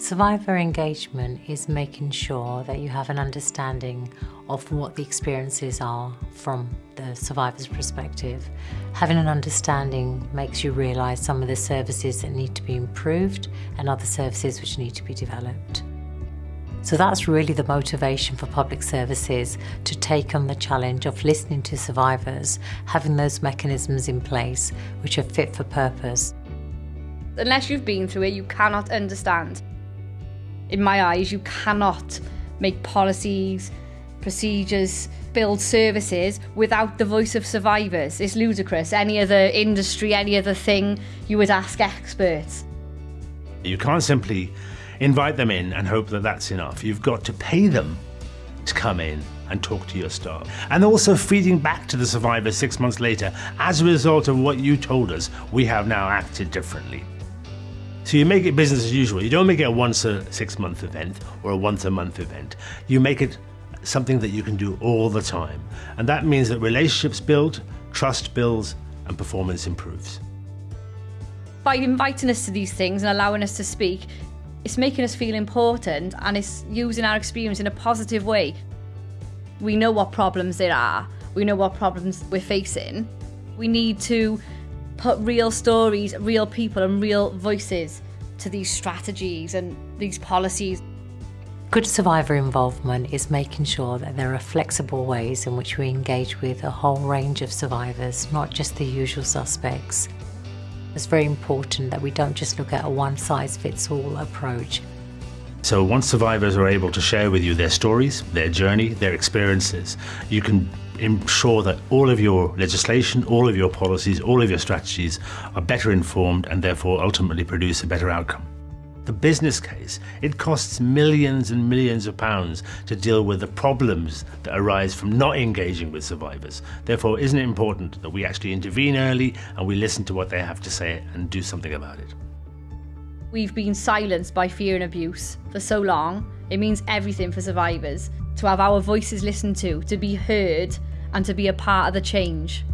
Survivor engagement is making sure that you have an understanding of what the experiences are from the survivor's perspective. Having an understanding makes you realise some of the services that need to be improved and other services which need to be developed. So that's really the motivation for public services to take on the challenge of listening to survivors, having those mechanisms in place which are fit for purpose. Unless you've been through it, you cannot understand. In my eyes, you cannot make policies, procedures, build services without the voice of survivors. It's ludicrous. Any other industry, any other thing, you would ask experts. You can't simply invite them in and hope that that's enough. You've got to pay them to come in and talk to your staff. And also feeding back to the survivors six months later, as a result of what you told us, we have now acted differently. So you make it business as usual. You don't make it a once a six month event or a once a month event. You make it something that you can do all the time. And that means that relationships build, trust builds, and performance improves. By inviting us to these things and allowing us to speak, it's making us feel important and it's using our experience in a positive way. We know what problems there are, we know what problems we're facing. We need to put real stories, real people, and real voices to these strategies and these policies. Good survivor involvement is making sure that there are flexible ways in which we engage with a whole range of survivors, not just the usual suspects. It's very important that we don't just look at a one size fits all approach. So once survivors are able to share with you their stories, their journey, their experiences, you can ensure that all of your legislation, all of your policies, all of your strategies are better informed and therefore ultimately produce a better outcome. The business case, it costs millions and millions of pounds to deal with the problems that arise from not engaging with survivors. Therefore, isn't it important that we actually intervene early and we listen to what they have to say and do something about it? We've been silenced by fear and abuse for so long. It means everything for survivors to have our voices listened to, to be heard, and to be a part of the change.